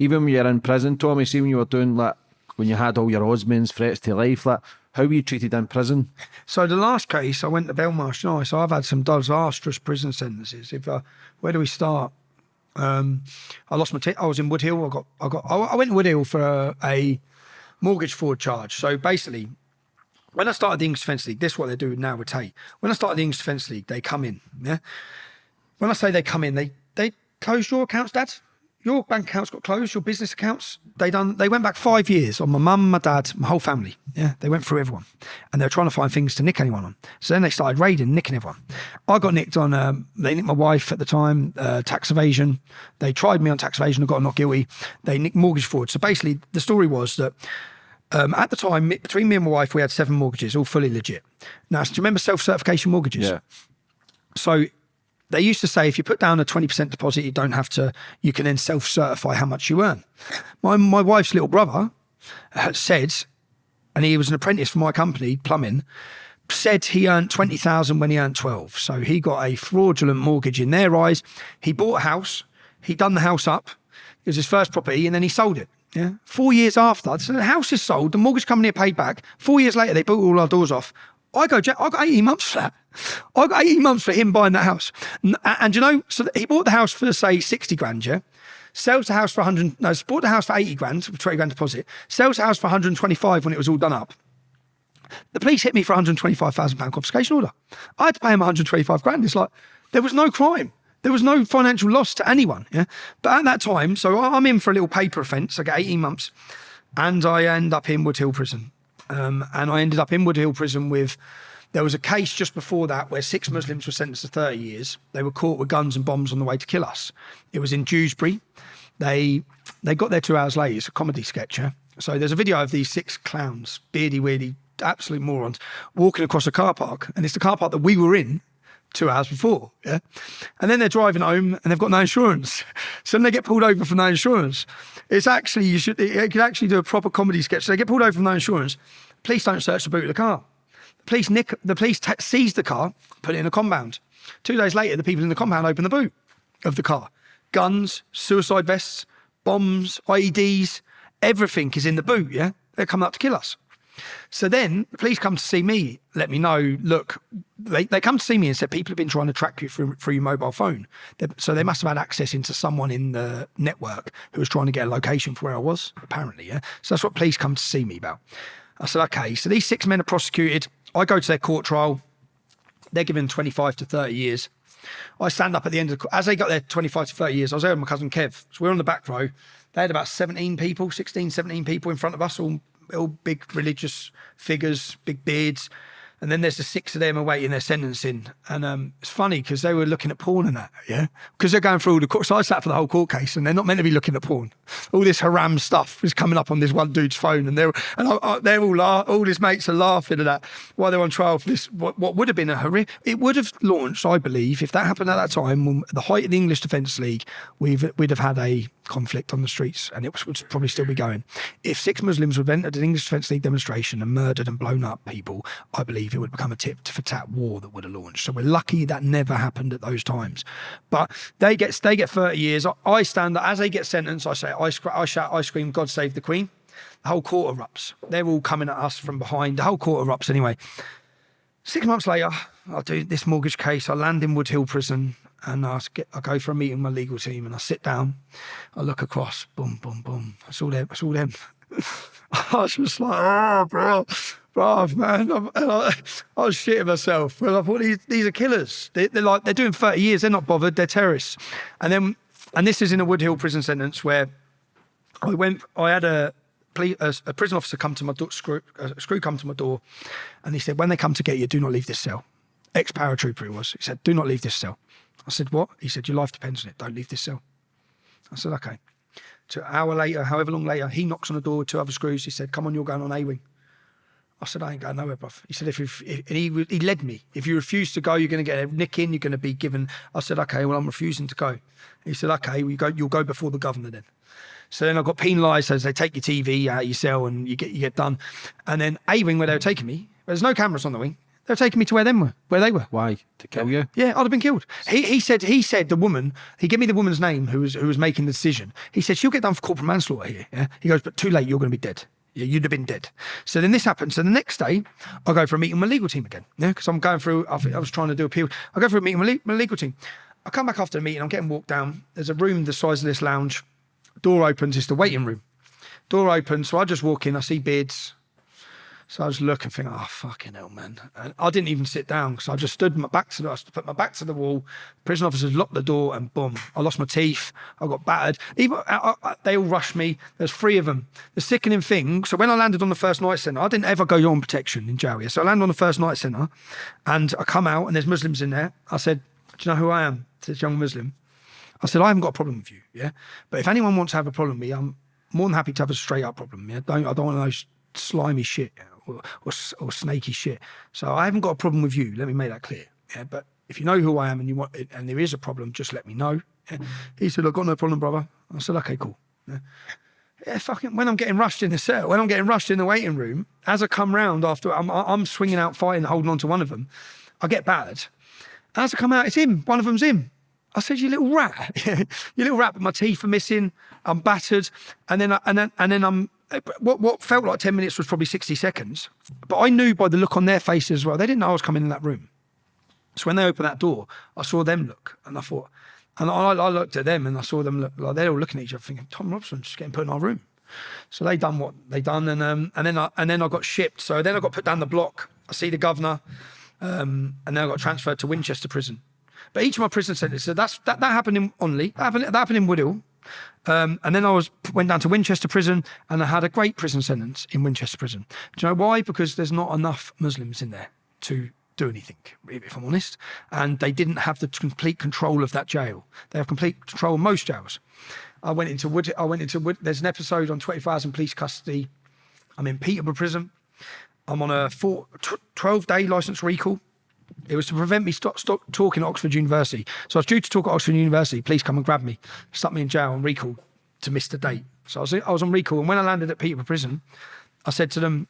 even when you're in prison, Tommy, see when you were doing like when you had all your Osmans, threats to life, like how were you treated in prison? So the last case, I went to Belmarsh Nice. So I've had some disastrous prison sentences. If uh, where do we start? Um, I lost my. I was in Woodhill. I got. I got. I went to Woodhill for a, a mortgage fraud charge. So basically, when I started the English Defence League, this is what they do now with Tate. When I started the English Defence League, they come in. Yeah. When I say they come in, they they close your accounts, Dad. Your bank accounts got closed. Your business accounts. They done. They went back five years on my mum, my dad, my whole family. Yeah. They went through everyone, and they were trying to find things to nick anyone on. So then they started raiding, nicking everyone. I got nicked on. Um, they nicked my wife at the time. Uh, tax evasion. They tried me on tax evasion. I got not guilty. They nicked mortgage fraud. So basically, the story was that um, at the time, between me and my wife, we had seven mortgages, all fully legit. Now, do you remember self certification mortgages? Yeah. So they used to say if you put down a 20% deposit, you don't have to, you can then self certify how much you earn. My, my wife's little brother uh, said, and he was an apprentice for my company, plumbing, said he earned 20,000 when he earned 12. So he got a fraudulent mortgage in their eyes. He bought a house, he done the house up, it was his first property, and then he sold it. Yeah. Four years after, so the house is sold, the mortgage company had paid back. Four years later, they bought all our doors off. I go, I got 18 months for that. I got 18 months for him buying that house. And, and you know, so he bought the house for, say, 60 grand, yeah? Sells the house for 100, no, bought the house for 80 grand, 20 grand deposit. Sells the house for 125 when it was all done up. The police hit me for 125,000 pound confiscation order. I had to pay him 125 grand. It's like, there was no crime. There was no financial loss to anyone. Yeah. But at that time, so I'm in for a little paper offence. I get 18 months and I end up in Woodhill prison. Um, and I ended up in Woodhill prison with, there was a case just before that where six Muslims were sentenced to 30 years. They were caught with guns and bombs on the way to kill us. It was in Dewsbury. They, they got there two hours later. It's a comedy sketch. Yeah? So there's a video of these six clowns, beardy, weirdy, absolute morons, walking across a car park. And it's the car park that we were in two hours before. Yeah. And then they're driving home and they've got no insurance. So then they get pulled over for no insurance. It's actually, you should, it could actually do a proper comedy sketch. So they get pulled over for no insurance. Police don't search the boot of the car. Police nick, the police seize the car, put it in a compound. Two days later, the people in the compound open the boot of the car. Guns, suicide vests, bombs, IEDs, everything is in the boot. Yeah. They're coming up to kill us. So then the police come to see me, let me know, look, they, they come to see me and said, people have been trying to track you through, through your mobile phone. They're, so they must have had access into someone in the network who was trying to get a location for where I was, apparently. Yeah. So that's what police come to see me about. I said, okay. So these six men are prosecuted. I go to their court trial. They're given 25 to 30 years. I stand up at the end of the, as they got their 25 to 30 years, I was there with my cousin Kev. So we're on the back row. They had about 17 people, 16, 17 people in front of us, all all big religious figures, big beards. And then there's the six of them awaiting their sentencing. And um, it's funny because they were looking at porn and that, yeah? Because they're going through all the court. So I sat for the whole court case and they're not meant to be looking at porn. All this haram stuff is coming up on this one dude's phone. And they're, and I, I, they're all, all his mates are laughing at that while they're on trial for this, what, what would have been a horrific, it would have launched, I believe, if that happened at that time, when, at the height of the English Defence League, we've, we'd have had a conflict on the streets and it would probably still be going. If six Muslims would have entered an English Defence League demonstration and murdered and blown up people, I believe it would become a tip for tat war that would have launched. So we're lucky that never happened at those times. But they get they get 30 years. I stand that as they get sentenced, I say, I, I shout, I scream, God save the Queen. The whole court erupts. They're all coming at us from behind. The whole court erupts anyway. Six months later, I do this mortgage case. I land in Woodhill Prison and I, get, I go for a meeting with my legal team and I sit down. I look across, boom, boom, boom. It's all them. It's all them. I was just like, oh, bro, bro, man. I, I, I was shitting myself. And I thought, these, these are killers. They, are like, they're doing 30 years. They're not bothered. They're terrorists. And then, and this is in a Woodhill prison sentence where I went, I had a, a, a prison officer come to my door, screw, screw come to my door, and he said, when they come to get you, do not leave this cell. Ex-paratrooper he was. He said, do not leave this cell. I said, what? He said, your life depends on it. Don't leave this cell. I said, okay. An hour later, however long later, he knocks on the door with two other screws. He said, come on, you're going on A-wing. I said, I ain't going nowhere, bruv. He said, if, if, if he, he led me. If you refuse to go, you're going to get a nick in, you're going to be given. I said, okay, well, I'm refusing to go. He said, okay, well, you go, you'll go before the governor then. So then I got penalised as they take your TV out of your cell and you get you get done. And then A wing where they were taking me, there's no cameras on the wing. They were taking me to where them were, where they were. Why? To kill you? Yeah, I'd have been killed. He, he said he said the woman. He gave me the woman's name who was who was making the decision. He said she'll get done for corporal manslaughter here. Yeah. He goes, but too late. You're going to be dead. Yeah, you'd have been dead. So then this happens. So the next day, I go for a meeting with my legal team again. Yeah, because I'm going through. I, I was trying to do appeal. I go for a meeting with my, my legal team. I come back after the meeting. I'm getting walked down. There's a room the size of this lounge. Door opens. It's the waiting room. Door opens. So I just walk in. I see beards. So I was looking, thinking, oh fucking hell, man! And I didn't even sit down because I just stood my back to the, I put my back to the wall. Prison officers locked the door, and boom, I lost my teeth. I got battered. Even I, I, they all rushed me. There's three of them. The sickening thing. So when I landed on the first night centre, I didn't ever go on protection in jail. Yeah? So I landed on the first night centre, and I come out, and there's Muslims in there. I said, "Do you know who I am?" This young Muslim. I said, "I haven't got a problem with you, yeah. But if anyone wants to have a problem with me, I'm more than happy to have a straight up problem. Yeah, don't I don't want those slimy shit." Or, or, or, snaky shit. So I haven't got a problem with you. Let me make that clear. Yeah, but if you know who I am and you want and there is a problem, just let me know. Yeah. He said, "I've got no problem, brother." I said, "Okay, cool." Yeah. yeah, fucking. When I'm getting rushed in the cell, when I'm getting rushed in the waiting room, as I come round after I'm, I'm swinging out, fighting, holding on to one of them, I get battered. As I come out, it's him. One of them's him. I said, "You little rat, you little rat." But my teeth are missing. I'm battered, and then I, and then and then I'm what what felt like 10 minutes was probably 60 seconds. But I knew by the look on their faces as well, they didn't know I was coming in that room. So when they opened that door, I saw them look and I thought, and I, I looked at them and I saw them look like they're all looking at each other thinking, Tommy Robinson's just getting put in our room. So they done what they done and um, and then I and then I got shipped. So then I got put down the block. I see the governor, um, and then I got transferred to Winchester prison. But each of my prison sentences, so that's that, that happened in Onley, that happened, that happened in Woodhill, um, and then I was went down to Winchester Prison, and I had a great prison sentence in Winchester Prison. Do you know why? Because there's not enough Muslims in there to do anything, if I'm honest. And they didn't have the complete control of that jail. They have complete control of most jails. I went into Wood. I went into Wood. There's an episode on 24 Hours in Police Custody. I'm in Peterborough Prison. I'm on a four, 12 day license recall. It was to prevent me stop, stop talking at Oxford University. So I was due to talk at Oxford University. Please come and grab me, stuck me in jail and recall to miss the date. So I was, I was on recall. And when I landed at Peterborough Prison, I said to them,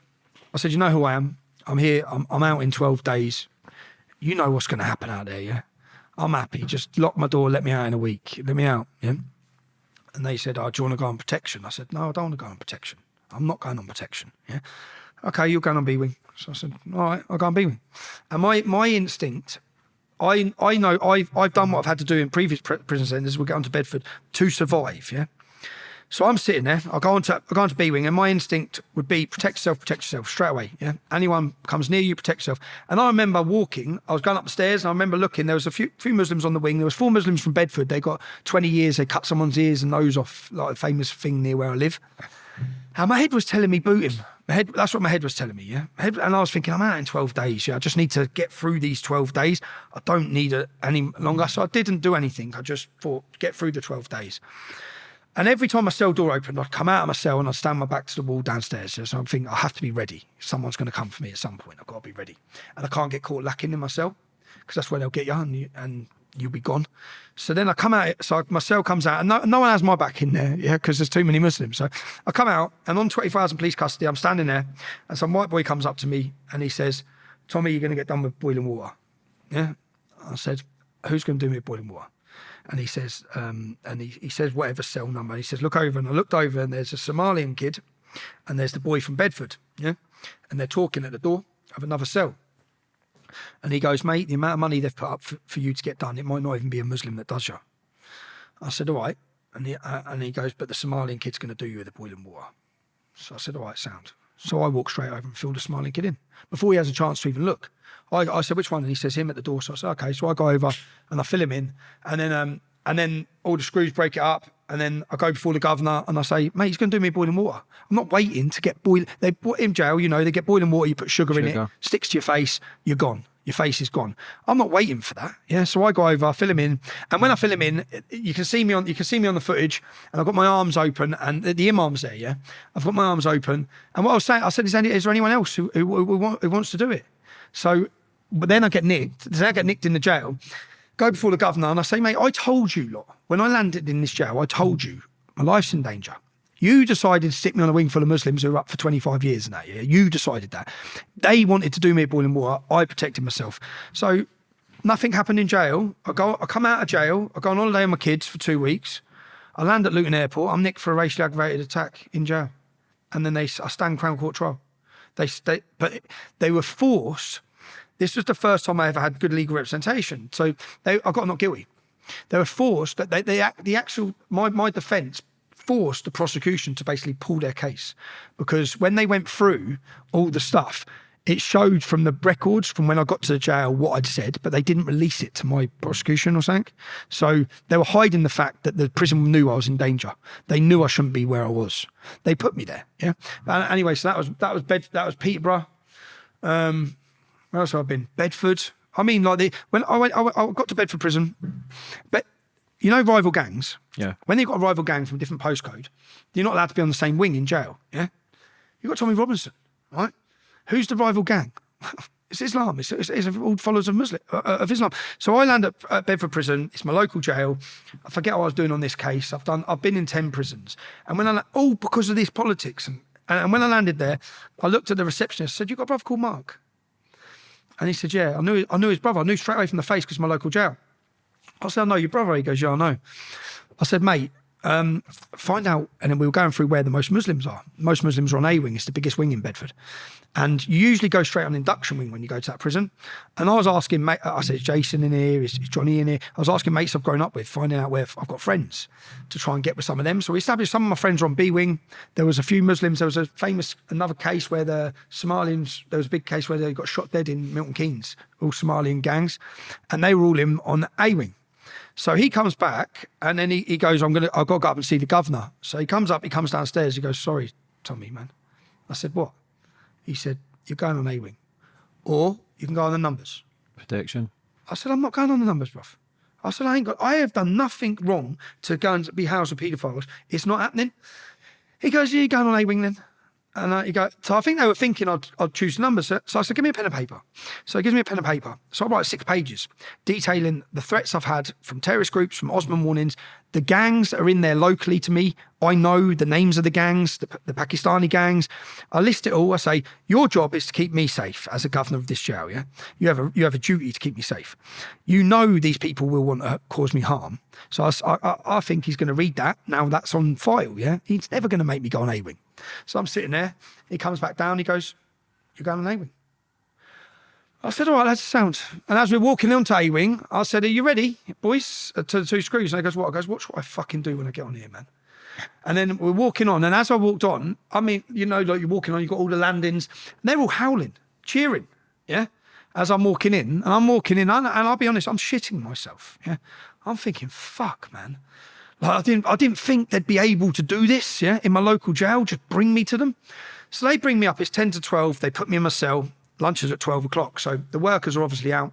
I said, you know who I am? I'm here. I'm, I'm out in 12 days. You know what's going to happen out there, yeah? I'm happy. Just lock my door, let me out in a week. Let me out, yeah? And they said, oh, do you want to go on protection? I said, no, I don't want to go on protection. I'm not going on protection, yeah? Okay, you're going on B-Wing. So I said, all right, I'll go and be with. And my my instinct, I I know I've I've done what I've had to do in previous prison centres. We'll get onto Bedford to survive. Yeah. So I'm sitting there. I'll go on to I'll go on to B wing, and my instinct would be protect yourself, protect yourself straight away. Yeah. Anyone comes near you, protect yourself. And I remember walking. I was going up the stairs, and I remember looking. There was a few few Muslims on the wing. There was four Muslims from Bedford. They got 20 years. They cut someone's ears and nose off, like a famous thing near where I live. And my head was telling me boot him. My head, that's what my head was telling me, yeah. Head, and I was thinking, I'm out in 12 days. Yeah, I just need to get through these 12 days. I don't need it any longer. So I didn't do anything. I just thought, get through the 12 days. And every time my cell door opened, I'd come out of my cell and I'd stand my back to the wall downstairs. So I'm thinking, I have to be ready. Someone's going to come for me at some point. I've got to be ready. And I can't get caught lacking in my cell because that's where they'll get you and, you and you'll be gone. So then I come out, so my cell comes out, and no, no one has my back in there, yeah, because there's too many Muslims. So I come out, and on 20,000 police custody, I'm standing there, and some white boy comes up to me, and he says, Tommy, you're going to get done with boiling water. Yeah. I said, who's going to do me boiling water? And he says, um, and he, he says, whatever cell number. He says, look over. And I looked over, and there's a Somalian kid, and there's the boy from Bedford. Yeah. And they're talking at the door of another cell. And he goes, mate, the amount of money they've put up for, for you to get done, it might not even be a Muslim that does you. I said, all right. And he, uh, and he goes, but the Somalian kid's going to do you with the boiling water. So I said, all right, sound. So I walk straight over and fill the Somalian kid in before he has a chance to even look. I, I said, which one? And he says, him at the door. So I said, okay. So I go over and I fill him in. And then, um, and then all the screws break it up. And then I go before the governor and I say, mate, he's going to do me boiling water. I'm not waiting to get boiling. They put in jail, you know, they get boiling water, you put sugar, sugar. in it, sticks to your face, you're gone your face is gone. I'm not waiting for that. Yeah. So I go over, I fill him in. And when I fill him in, you can see me on you can see me on the footage and I've got my arms open and the, the imam's there, yeah. I've got my arms open. And what I was saying, I said, is, any, is there anyone else who, who, who, who wants to do it? So but then I get nicked. Then I get nicked in the jail. Go before the governor and I say, mate, I told you lot when I landed in this jail, I told you my life's in danger. You decided to stick me on a wing full of Muslims who were up for 25 years and that, yeah? You decided that. They wanted to do me a boiling water. I protected myself. So nothing happened in jail. I go, I come out of jail. I go on holiday with my kids for two weeks. I land at Luton Airport. I'm nicked for a racially aggravated attack in jail, and then they I stand Crown Court trial. They, they but they were forced. This was the first time I ever had good legal representation. So they, I got not guilty. They were forced. They, they the actual my my defence forced the prosecution to basically pull their case because when they went through all the stuff, it showed from the records from when I got to the jail what I'd said, but they didn't release it to my prosecution or something. So they were hiding the fact that the prison knew I was in danger. They knew I shouldn't be where I was. They put me there. Yeah. But anyway, so that was that was Bed that was Peterborough. Um, where else have I been? Bedford. I mean, like the when I went, I, went, I got to Bedford prison, but you know, rival gangs. Yeah. When they've got a rival gang from a different postcode, you're not allowed to be on the same wing in jail. Yeah. You got Tommy Robinson, right? Who's the rival gang? it's Islam. It's, it's, it's all followers of Muslim uh, uh, of Islam. So I land at, at, Bedford Prison. It's my local jail. I forget what I was doing on this case. I've done. I've been in ten prisons, and when I all because of this politics, and, and when I landed there, I looked at the receptionist. Said, "You got a brother called Mark?" And he said, "Yeah." I knew. I knew his brother. I knew straight away from the face because my local jail. I said, "I know your brother." He goes, "Yeah, I know." I said, "Mate, um, find out, and then we were going through where the most Muslims are. Most Muslims are on A wing, it's the biggest wing in Bedford. And you usually go straight on induction wing when you go to that prison. And I was asking, mate, I said, is Jason in here? Is, is Johnny in here? I was asking mates I've grown up with, finding out where I've got friends to try and get with some of them. So we established some of my friends are on B wing. There was a few Muslims. There was a famous, another case where the Somalians, there was a big case where they got shot dead in Milton Keynes, all Somalian gangs. And they were all in on A wing. So he comes back and then he, he goes, I'm gonna I've got to go up and see the governor. So he comes up, he comes downstairs, he goes, Sorry, Tommy, man. I said, What? He said, You're going on A wing. Or you can go on the numbers. Protection. I said, I'm not going on the numbers, bruv. I said, I ain't got I have done nothing wrong to go and be housed with paedophiles. It's not happening. He goes, Yeah, you're going on A wing then. And uh, you go, so I think they were thinking I'd, I'd choose the numbers. So, so I said, give me a pen and paper. So he gives me a pen and paper. So I write six pages detailing the threats I've had from terrorist groups, from Osman warnings, the gangs that are in there locally to me. I know the names of the gangs, the, the Pakistani gangs. I list it all. I say, your job is to keep me safe as a governor of this jail. Yeah, you have a you have a duty to keep me safe. You know these people will want to cause me harm. So I, I, I think he's going to read that. Now that's on file. Yeah, he's never going to make me go on A wing. So I'm sitting there. He comes back down. He goes, You're going on A Wing. I said, All right, that's sound. And as we're walking onto A Wing, I said, Are you ready, boys? Uh, to the two screws. And he goes, What? I goes, Watch what I fucking do when I get on here, man. And then we're walking on. And as I walked on, I mean, you know, like you're walking on, you've got all the landings, and they're all howling, cheering. Yeah. As I'm walking in, and I'm walking in, and, and I'll be honest, I'm shitting myself. Yeah. I'm thinking, fuck, man. Like I didn't, I didn't think they'd be able to do this, yeah, in my local jail, just bring me to them. So they bring me up, it's 10 to 12, they put me in my cell, lunch is at 12 o'clock. So the workers are obviously out.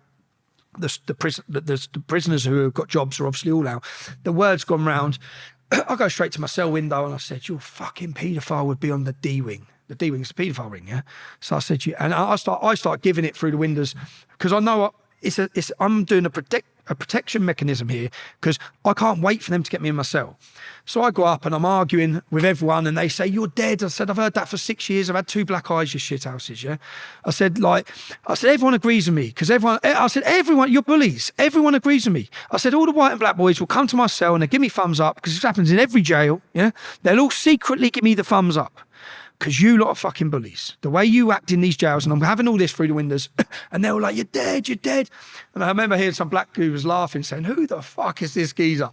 The, the, prison, the, the prisoners who have got jobs are obviously all out. The word's gone round. I go straight to my cell window and I said, Your fucking paedophile would be on the D wing. The D wing's the paedophile ring, yeah? So I said, you, and I start, I start giving it through the windows because I know it's a, it's, I'm doing a protect, a protection mechanism here because I can't wait for them to get me in my cell. So I go up and I'm arguing with everyone and they say, You're dead. I said, I've heard that for six years. I've had two black eyes, you shit houses. Yeah. I said, like, I said, everyone agrees with me because everyone, eh, I said, everyone, you're bullies. Everyone agrees with me. I said, all the white and black boys will come to my cell and they give me thumbs up because this happens in every jail. Yeah. They'll all secretly give me the thumbs up because you lot are fucking bullies. The way you act in these jails, and I'm having all this through the windows, and they were like, "You're dead, you're dead." And I remember hearing some black who was laughing, saying, "Who the fuck is this geezer?"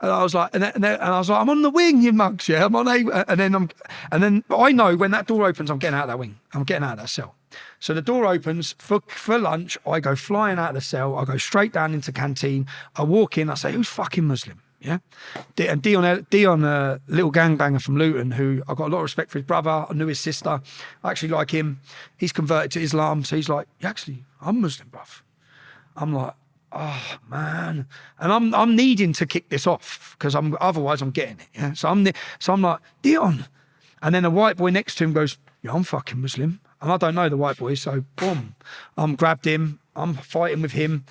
And I was like, and, and, and I was like, "I'm on the wing, you mugs, yeah, I'm on a." And then I'm, and then I know when that door opens, I'm getting out of that wing. I'm getting out of that cell. So the door opens for, for lunch. I go flying out of the cell. I go straight down into canteen. I walk in. I say, "Who's fucking Muslim?" Yeah, and Dion, Dion, a little gangbanger from Luton, who I got a lot of respect for his brother. I knew his sister. I actually like him. He's converted to Islam, so he's like, actually, I'm Muslim, bruv. I'm like, oh man, and I'm I'm needing to kick this off because I'm otherwise I'm getting it. Yeah, so I'm so I'm like Dion, and then a white boy next to him goes, yeah, I'm fucking Muslim, and I don't know the white boy, so boom, I'm grabbed him. I'm fighting with him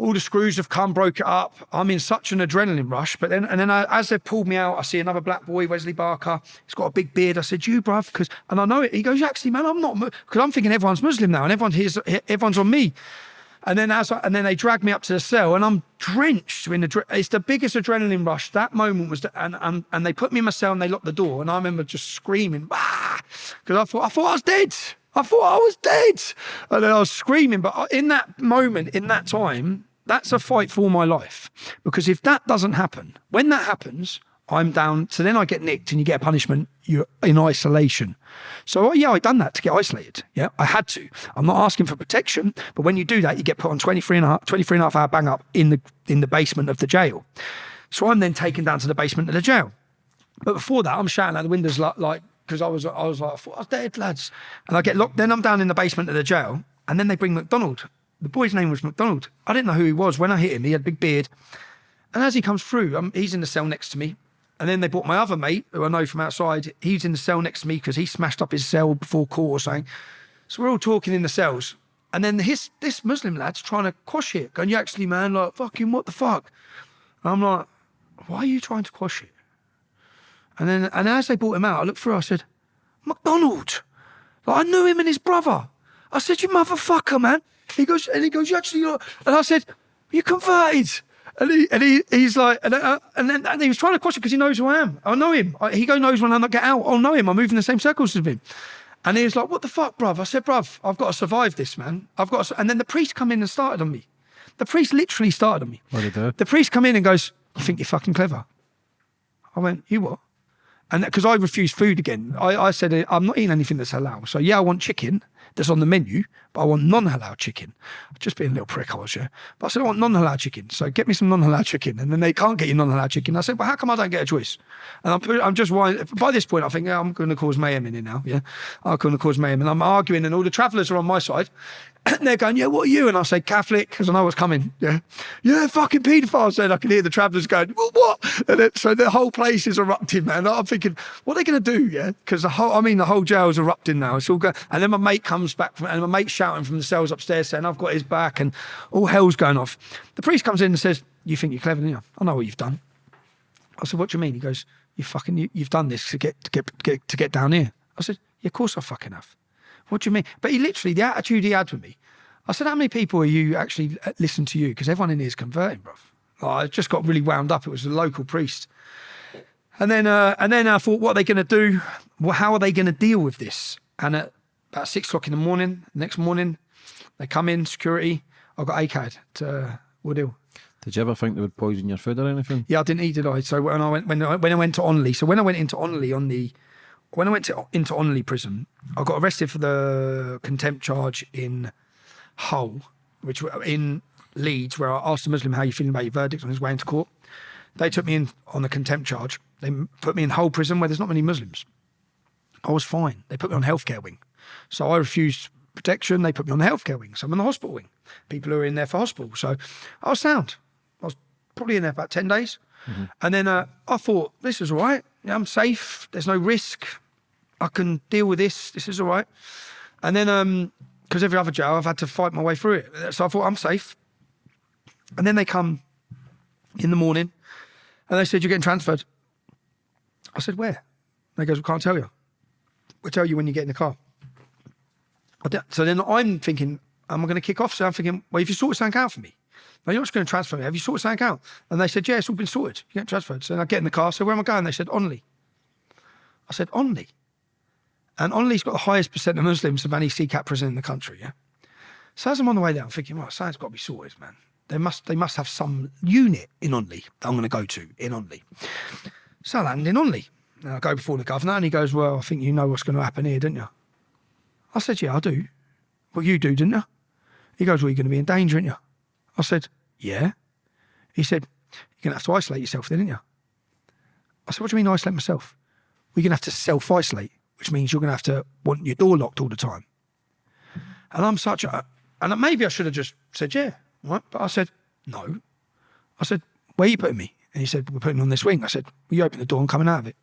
all the screws have come, broke it up. I'm in such an adrenaline rush. But then, and then I, as they pulled me out, I see another black boy, Wesley Barker. He's got a big beard. I said, "You, bruv," because and I know it. He goes, "Actually, man, I'm not," because I'm thinking everyone's Muslim now, and everyone here's everyone's on me. And then as I, and then they dragged me up to the cell, and I'm drenched in the. It's the biggest adrenaline rush. That moment was, the, and and and they put me in my cell and they locked the door, and I remember just screaming, because I thought I thought I was dead. I thought I was dead, and then I was screaming. But in that moment, in that time, that's a fight for my life. Because if that doesn't happen, when that happens, I'm down. So then I get nicked and you get a punishment. You're in isolation. So oh, yeah, I done that to get isolated. Yeah, I had to. I'm not asking for protection, but when you do that, you get put on 23 and a half, 23 and a half hour bang up in the in the basement of the jail. So I'm then taken down to the basement of the jail. But before that, I'm shouting out the windows like like because I was I was like I thought I was dead, lads. And I get locked. Then I'm down in the basement of the jail, and then they bring McDonald. The boy's name was McDonald. I didn't know who he was when I hit him. He had a big beard. And as he comes through, um, he's in the cell next to me. And then they brought my other mate, who I know from outside. He's in the cell next to me because he smashed up his cell before court or something. So we're all talking in the cells. And then his this Muslim lad's trying to quash it, going, you actually, man, like, fucking what the fuck? And I'm like, why are you trying to quash it? And then, and as they brought him out, I looked through, I said, McDonald. Like, I knew him and his brother. I said, you motherfucker, man. He goes, and he goes, you actually, and I said, you converted. And he and he he's like and, uh, and then and he was trying to question because he knows who I am. I know him. I, he goes knows when I get out. I'll know him. I move in the same circles as him. And he was like, "What the fuck, bruv?" I said, "Bruv, I've got to survive this, man. I've got." To... And then the priest come in and started on me. The priest literally started on me. What did he do? The priest come in and goes, "You think you're fucking clever?" I went, "You what?" And because I refused food again, I, I said, uh, "I'm not eating anything that's halal." So yeah, I want chicken that's on the menu, but I want non-halal chicken. I've just being a little prick, I was, yeah. But I said, I want non-halal chicken. So get me some non-halal chicken. And then they can't get you non-halal chicken. I said, well, how come I don't get a choice? And I'm, I'm just, by this point, I think, I'm going to cause mayhem in here now, yeah. I'm going to cause mayhem. And I'm arguing and all the travellers are on my side. And they're going, yeah, what are you? And I say, Catholic, because I know what's coming. Yeah. Yeah, fucking paedophile. Said I can hear the travellers going, well, what? And it, so the whole place is erupting, man. I'm thinking, what are they going to do? Yeah. Because the whole, I mean, the whole jail's erupting now. It's all going, and then my mate comes back from, and my mate shouting from the cells upstairs saying, I've got his back, and all hell's going off. The priest comes in and says, You think you're clever, don't you? I know what you've done. I said, What do you mean? He goes, You fucking, you, have done this to get, to get, get, to get down here. I said, Yeah, of course I fucking have. What do you mean? But he literally, the attitude he had with me, I said, How many people are you actually uh, listen to you? Because everyone in here is converting, bro. I just got really wound up. It was a local priest. And then, uh, and then I thought, what are they going to do? Well, how are they going to deal with this? And at about six o'clock in the morning, next morning, they come in, security. I got ACAD to uh, Woodhill. Did you ever think they would poison your food or anything? Yeah, I didn't eat, did I? So when I went when I, when I went to Onley, so when I went into Onley on the when I went to, into Onley prison, I got arrested for the contempt charge in Hull, which in Leeds, where I asked a Muslim how you feeling about your verdict on his way into court. They took me in on a contempt charge. They put me in Hull prison where there's not many Muslims. I was fine. They put me on healthcare wing. So I refused protection. They put me on the healthcare wing. So I'm on the hospital wing. People who are in there for hospital. So I was sound. I was probably in there for about 10 days. Mm-hmm. And then uh, I thought, this is all right. Yeah, I'm safe. There's no risk. I can deal with this. This is all right. And then, because um, every other jail, I've had to fight my way through it. So I thought, I'm safe. And then they come in the morning and they said, You're getting transferred. I said, Where? They goes, We can't tell you. We'll tell you when you get in the car. So then I'm thinking, am I going to kick off? So I'm thinking, well, if you sort something out for me, no, you're just going to transfer me. Have you sorted something out? And they said, yeah, it's all been sorted. You get transferred. So I get in the car. So where am I going? They said, Onley. I said, Onley. And Onley's got the highest percent of Muslims of any CCAT prison in the country, yeah? So as I'm on the way there, I'm thinking, well, something's got to be sorted, man. They must, they must have some unit in Onley that I'm going to go to in Onley. So I land in Onley. And I go before the governor and he goes, well, I think you know what's going to happen here, don't you? I said, yeah, I do. Well, you do, didn't you? He goes, well, you're going to be in danger, aren't you? I said, yeah. He said, you're going to have to isolate yourself then, aren't you? I said, what do you mean isolate myself? We're going to have to self-isolate, which means you're going to have to want your door locked all the time. And I'm such a, and maybe I should have just said, yeah, right? But I said, no. I said, where are you putting me? And he said, we're putting on this wing. I said, well, you open the door, I'm coming out of it.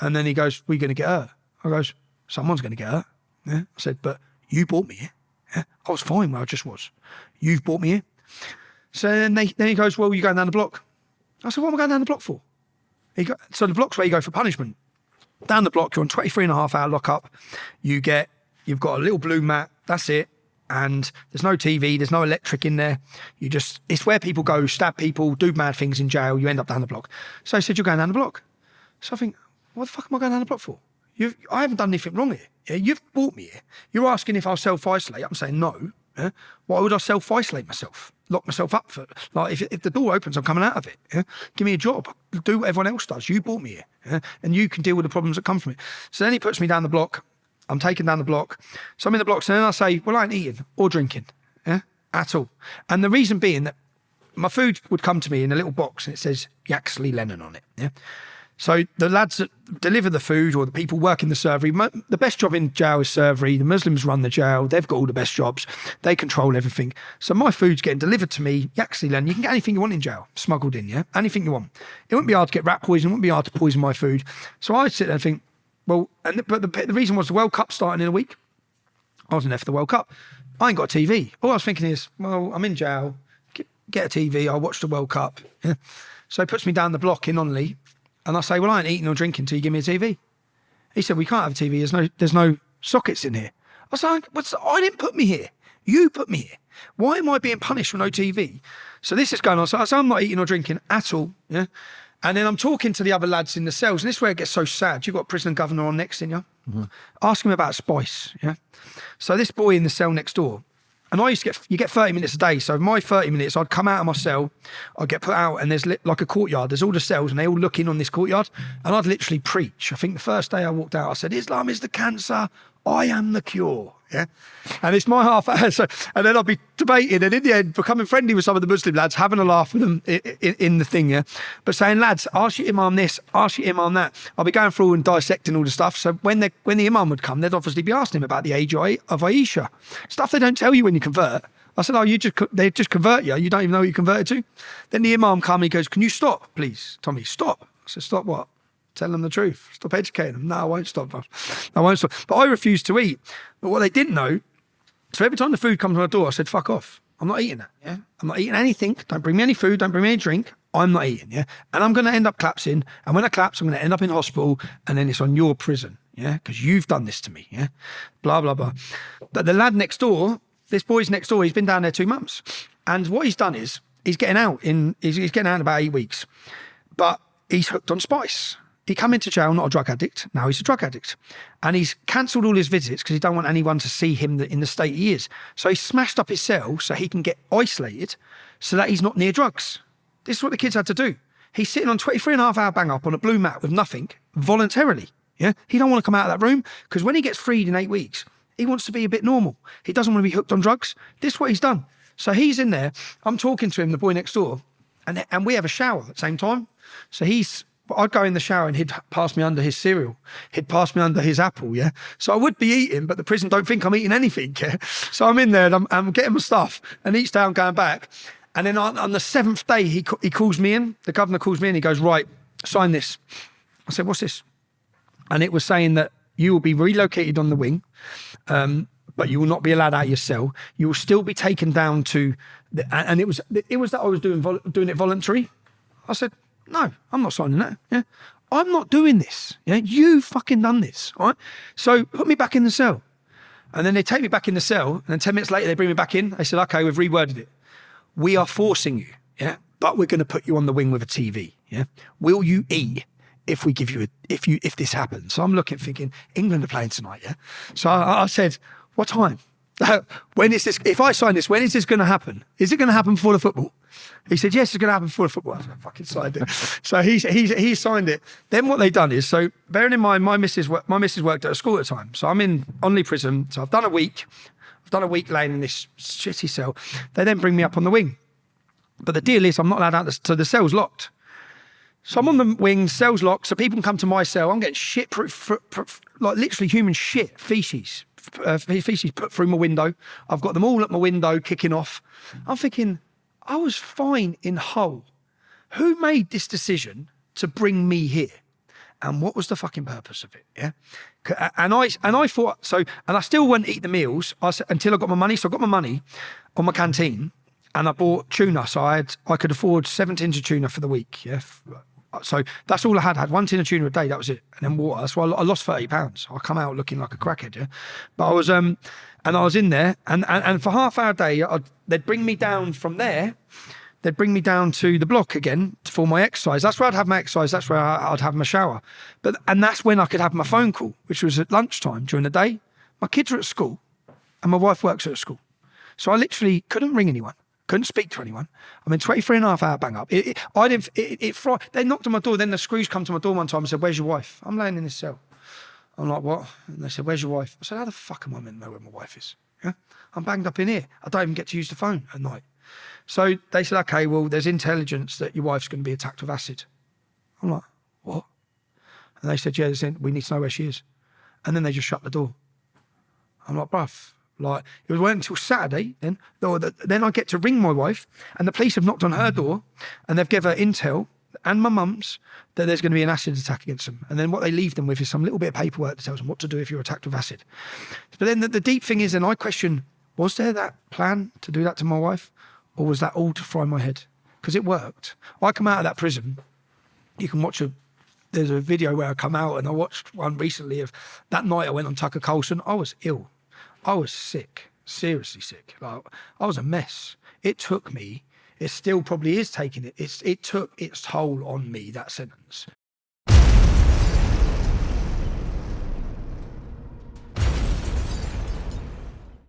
And then he goes, we're going to get hurt. I goes, someone's going to get hurt. Yeah. I said, but you brought me here. Yeah. I was fine where I just was. You've brought me here. So then, they, then he goes, well, you're going down the block. I said, what am I going down the block for? He go, so the block's where you go for punishment. Down the block, you're on 23 and a half hour lockup. You get, you've got a little blue mat. That's it. And there's no TV, there's no electric in there. You just, it's where people go, stab people, do mad things in jail. You end up down the block. So I said, you're going down the block. So I think, what the fuck am I going down the block for? You've, I haven't done anything wrong here. Yeah? You've brought me here. You're asking if I'll self isolate. I'm saying no. Yeah? Why would I self isolate myself? Lock myself up for like if, if the door opens, I'm coming out of it. Yeah? Give me a job. Do what everyone else does. You brought me here, yeah? and you can deal with the problems that come from it. So then he puts me down the block. I'm taken down the block. So I'm in the blocks, and then I say, "Well, I ain't eating or drinking, yeah, at all." And the reason being that my food would come to me in a little box, and it says Yaxley Lennon on it. So the lads that deliver the food or the people working the servery, the best job in jail is servery. The Muslims run the jail. They've got all the best jobs. They control everything. So my food's getting delivered to me. Yaxley Len, you can get anything you want in jail, smuggled in, yeah? Anything you want. It wouldn't be hard to get rat poison. It wouldn't be hard to poison my food. So I sit there and think, well, and but the, the reason was the World Cup starting in a week. I wasn't there for the World Cup. I ain't got a TV. All I was thinking is, well, I'm in jail. Get, get a TV. I'll watch the World Cup. Yeah. So he puts me down the block in Onley and I say, well, I ain't eating or drinking until you give me a TV. He said, we can't have a TV. There's no, there's no sockets in here. I said, What's I didn't put me here. You put me here. Why am I being punished for no TV? So this is going on. So I I'm not eating or drinking at all. Yeah. And then I'm talking to the other lads in the cells, and this is where it gets so sad. You've got prison governor on next, in you? Mm-hmm. Ask him about spice. Yeah. So this boy in the cell next door, and I used to get, you get 30 minutes a day. So my 30 minutes, I'd come out of my cell, I'd get put out, and there's like a courtyard. There's all the cells, and they all look in on this courtyard. And I'd literally preach. I think the first day I walked out, I said, Islam is the cancer. I am the cure. Yeah. And it's my half hour. So, and then I'll be debating and in the end becoming friendly with some of the Muslim lads, having a laugh with them in, in, in, the thing. Yeah. But saying, lads, ask your imam this, ask your imam that. I'll be going through and dissecting all the stuff. So when they when the imam would come, they'd obviously be asking him about the age of Aisha. Stuff they don't tell you when you convert. I said, oh, you just they just convert you. You don't even know what you converted to. Then the imam come and he goes, can you stop, please, Tommy? Stop. I said, stop what? Tell them the truth. Stop educating them. No, I won't stop. I won't stop. But I refuse to eat. But what they didn't know, so every time the food comes to my door, I said, fuck off. I'm not eating that. Yeah. I'm not eating anything. Don't bring me any food. Don't bring me any drink. I'm not eating. Yeah. And I'm going to end up collapsing. And when I collapse, I'm going to end up in hospital. And then it's on your prison. Yeah. Because you've done this to me. Yeah. Blah, blah, blah. But the lad next door, this boy's next door, he's been down there two months. And what he's done is he's getting out in, he's, he's getting out in about eight weeks. But he's hooked on spice. He come into jail not a drug addict. Now he's a drug addict, and he's cancelled all his visits because he don't want anyone to see him in the state he is. So he smashed up his cell so he can get isolated, so that he's not near drugs. This is what the kids had to do. He's sitting on 23 and a half hour bang up on a blue mat with nothing voluntarily. Yeah, he don't want to come out of that room because when he gets freed in eight weeks, he wants to be a bit normal. He doesn't want to be hooked on drugs. This is what he's done. So he's in there. I'm talking to him, the boy next door, and and we have a shower at the same time. So he's I'd go in the shower and he'd pass me under his cereal. He'd pass me under his apple, yeah? So I would be eating, but the prison don't think I'm eating anything, yeah? So I'm in there and I'm, I'm getting my stuff. And each day I'm going back. And then on, on the seventh day, he, he calls me in. The governor calls me in. He goes, right, sign this. I said, what's this? And it was saying that you will be relocated on the wing, um, but you will not be allowed out of your cell. You will still be taken down to, the, and it was it was that I was doing doing it voluntary. I said, no, I'm not signing that. Yeah. I'm not doing this. Yeah. You fucking done this. All right. So put me back in the cell. And then they take me back in the cell. And then 10 minutes later, they bring me back in. They said, okay, we've reworded it. We are forcing you. Yeah. But we're going to put you on the wing with a TV. Yeah. Will you eat if we give you a, if you, if this happens? So I'm looking, thinking, England are playing tonight. Yeah. So I, I said, what time? When is this? If I sign this, when is this going to happen? Is it going to happen before the football? He said, yes, it's going to happen before the football. I fucking signed it. so he, he, he signed it. Then what they done is, so bearing in mind, my missus, my missus worked at a school at the time. So I'm in Onley prison. So I've done a week. I've done a week laying in this shitty cell. They then bring me up on the wing. But the deal is I'm not allowed out, so the cell's locked. So I'm on the wing, cell's locked, so people can come to my cell. I'm getting shit, like literally human shit, feces, uh, feces put through my window. I've got them all at my window kicking off. I'm thinking, I was fine in Hull. Who made this decision to bring me here? And what was the fucking purpose of it? Yeah. And I and I thought so, and I still wouldn't eat the meals I, until I got my money. So I got my money on my canteen, and I bought tuna. So I had I could afford seven tins of tuna for the week. Yeah. So that's all I had. I had one tin of tuna a day. That was it, and then water. So I, I lost thirty pounds. I come out looking like a crackhead. Yeah, but I was um, and I was in there, and and, and for half hour a day, I'd, they'd bring me down from there. They'd bring me down to the block again for my exercise. That's where I'd have my exercise. That's where I'd have my shower. But and that's when I could have my phone call, which was at lunchtime during the day. My kids are at school, and my wife works at school. So I literally couldn't ring anyone, couldn't speak to anyone. I mean, 23 and a half hour bang up. It, it, I didn't, it, it, they knocked on my door. Then the screws come to my door one time and said, Where's your wife? I'm laying in this cell. I'm like, What? And they said, Where's your wife? I said, How the fuck am I meant to know where my wife is? Yeah. I'm banged up in here. I don't even get to use the phone at night. So they said, Okay, well, there's intelligence that your wife's going to be attacked with acid. I'm like, What? And they said, Yeah, they said, we need to know where she is. And then they just shut the door. I'm like, bruv, like it was wait until Saturday. Then, then I get to ring my wife, and the police have knocked on her door, and they've given her intel and my mum's that there's going to be an acid attack against them. And then what they leave them with is some little bit of paperwork that tells them what to do if you're attacked with acid. But then the, the deep thing is, and I question, was there that plan to do that to my wife, or was that all to fry my head? Because it worked. I come out of that prison. You can watch a there's a video where I come out and I watched one recently of that night I went on Tucker Carlson. I was ill. I was sick, seriously sick. Like I was a mess. It took me. It still probably is taking it. It's it took its toll on me that sentence.